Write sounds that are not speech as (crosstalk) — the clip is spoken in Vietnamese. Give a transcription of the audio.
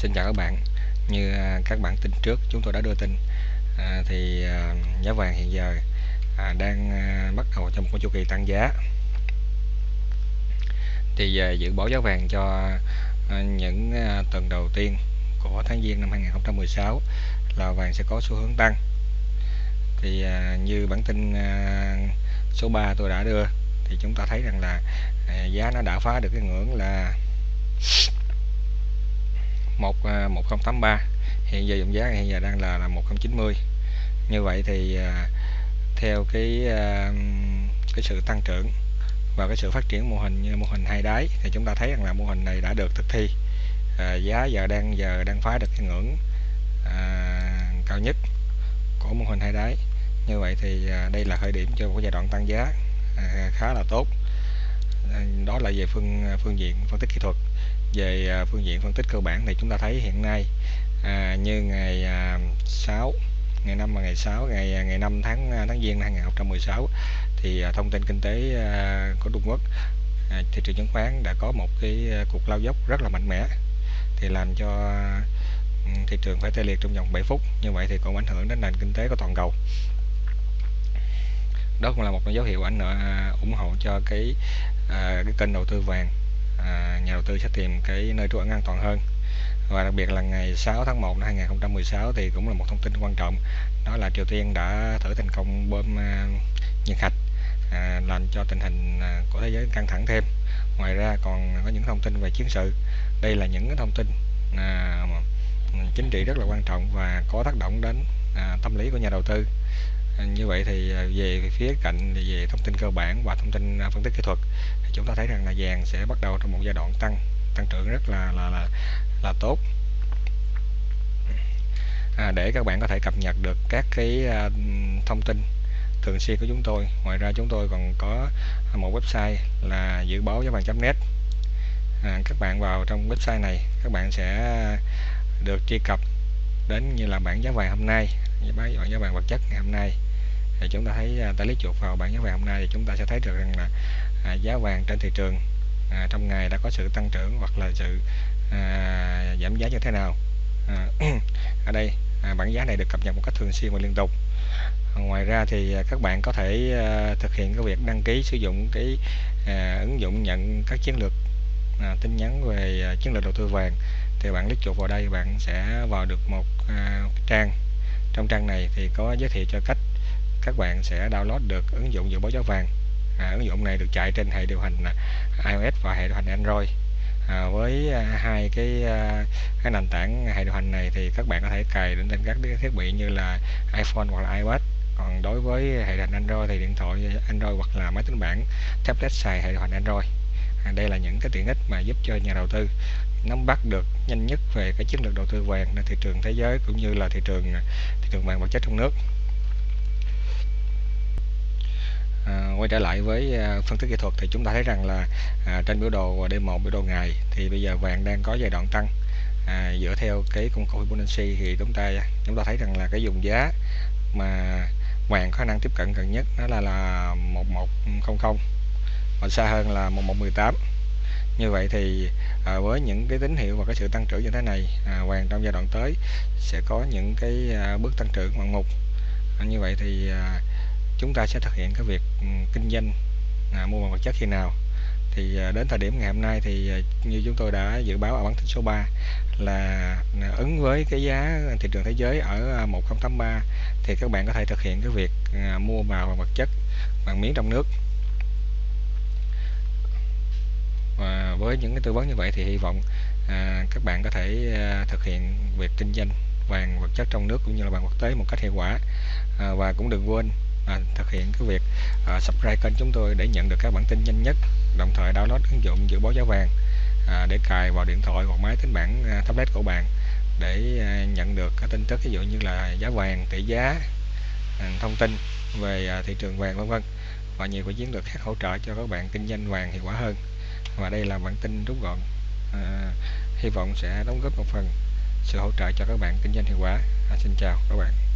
xin chào các bạn. Như à, các bạn tin trước chúng tôi đã đưa tin. À, thì à, giá vàng hiện giờ à, đang à, bắt đầu trong một chu kỳ tăng giá. Thì à, dự báo giá vàng cho à, những à, tuần đầu tiên của tháng Giêng năm 2016 là vàng sẽ có xu hướng tăng. Thì à, như bản tin à, số 3 tôi đã đưa thì chúng ta thấy rằng là à, giá nó đã phá được cái ngưỡng là 1 1083 à, hiện giờ dòng giá hiện giờ đang là là 1090 như vậy thì à, theo cái à, cái sự tăng trưởng và cái sự phát triển mô hình như mô hình hai đáy thì chúng ta thấy rằng là mô hình này đã được thực thi. À, giá giờ đang giờ đang phá được cái ngưỡng à, cao nhất của mô hình hai đáy. Như vậy thì à, đây là khởi điểm cho một giai đoạn tăng giá à, khá là tốt đó là về phương à, phương diện phân tích kỹ thuật. Về à, phương diện phân tích cơ bản thì chúng ta thấy hiện nay à, như ngày à, 6 ngày 5 và ngày 6 ngày à, ngày 5 tháng tháng Giêng năm 2016 thì à, thông tin kinh tế à, của Trung Quốc à, thị trường chứng khoán đã có một cái cuộc lao dốc rất là mạnh mẽ. Thì làm cho ừ, thị trường phải tê liệt trong vòng 7 phút. Như vậy thì cũng ảnh hưởng đến nền kinh tế của toàn cầu đó cũng là một dấu hiệu ảnh à, ủng hộ cho cái à, cái kênh đầu tư vàng à, nhà đầu tư sẽ tìm cái nơi trú ẩn an toàn hơn. Và đặc biệt là ngày 6 tháng 1 năm 2016 thì cũng là một thông tin quan trọng đó là Triều Tiên đã thử thành công bơm à, nhiệt hạch à, làm cho tình hình à, của thế giới căng thẳng thêm. Ngoài ra còn có những thông tin về chiến sự. Đây là những cái thông tin à, chính trị rất là quan trọng và có tác động đến à, tâm lý của nhà đầu tư. Vâng, như vậy thì à, về phía cạnh về thông tin cơ bản và thông tin à, phân tích kỹ thuật thì chúng ta thấy rằng là vàng sẽ bắt đầu trong một giai đoạn tăng tăng trưởng rất là là là, là tốt. À, để các bạn có thể cập nhật được các cái à, thông tin thường xuyên của chúng tôi ngoài ra chúng tôi còn có một website là dự báo giá vàng.net à, các bạn vào trong website này các bạn sẽ được truy cập đến như là bảng giá vàng hôm nay bảng giá vàng vật chất ngày hôm nay thì chúng ta thấy à, ta lấy chuột vào bảng giá vàng hôm nay thì chúng ta sẽ thấy được rằng là à, giá vàng trên thị trường à, trong ngày đã có sự tăng trưởng hoặc là sự à, giảm giá như thế nào. À, (clears throat) ở đây à, bảng giá này được cập nhật một cách thường xuyên và liên tục. Ngoài ra thì à, các bạn có thể à, thực hiện cái việc đăng ký sử dụng cái à, ứng dụng nhận các chiến lược à, tin nhắn về à, chiến lược đầu tư vàng. Thì bạn click chuột vào đây bạn sẽ vào được một à, trang. Trong trang này thì có giới thiệu cho cách các bạn sẽ download được ứng dụng dự báo giá vàng. À, ứng dụng này được chạy trên hệ điều hành à, iOS và hệ điều hành Android. À, với à, hai cái à, cái nền tảng hệ điều hành này thì các bạn có thể cài đến trên các thiết bị như là iPhone hoặc là iPad còn đối với hệ điều hành Android thì điện thoại Android hoặc là máy tính bảng tablet xài hệ điều hành Android. À, đây là những cái tiện ích mà giúp cho nhà đầu tư nắm bắt được nhanh nhất về cái chiến lược đầu tư vàng trên thị trường thế giới cũng như là thị trường thị trường vàng vật chất trong nước à, quay trở lại với à, phân tích kỹ thuật thì chúng ta thấy rằng là à, trên biểu đồ D1 biểu đồ ngày thì bây giờ vàng đang có giai đoạn tăng. À, dựa theo cái công cụ Fibonacci thì chúng ta chúng ta thấy rằng là cái vùng giá mà vàng có khả năng tiếp cận gần nhất đó là là 1100 và xa hơn là 1118 như vậy thì à, với những cái tín hiệu và cái sự tăng trưởng như thế này à, vàng trong giai đoạn tới sẽ có những cái à, bước tăng trưởng ngoạn mục. À, như vậy thì à, chúng ta sẽ thực hiện cái việc ừ, kinh doanh à, mua bằng vật chất khi nào. Thì à, đến thời điểm ngày hôm nay thì à, như chúng tôi đã dự báo ở bản tin số 3 là à, ứng với cái giá thị trường thế giới ở 1083 thì các bạn có thể thực hiện cái việc mua vào bằng vật chất bằng miếng trong nước. Và với những cái tư vấn như vậy thì hy vọng à, các bạn có thể à, thực hiện việc kinh doanh vàng vật chất trong nước cũng như là vàng quốc tế một cách hiệu quả. À, và cũng đừng quên à, thực hiện cái việc à, subscribe kênh chúng tôi để nhận được các bản tin nhanh nhất đồng thời download ứng dụng dự báo giá vàng à, để cài vào điện thoại hoặc máy tính bảng à, tablet của bạn để à, nhận được các tin tức ví dụ như là giá vàng tỷ giá à, thông tin về à, thị trường vàng vân vân. Và nhiều cái chiến lược khác hỗ trợ cho các bạn kinh doanh vàng hiệu quả hơn. Và đây là bản tin rút gọn à, hy vọng sẽ đóng góp một phần sự hỗ trợ cho các bạn kinh doanh hiệu quả. À, xin chào các bạn.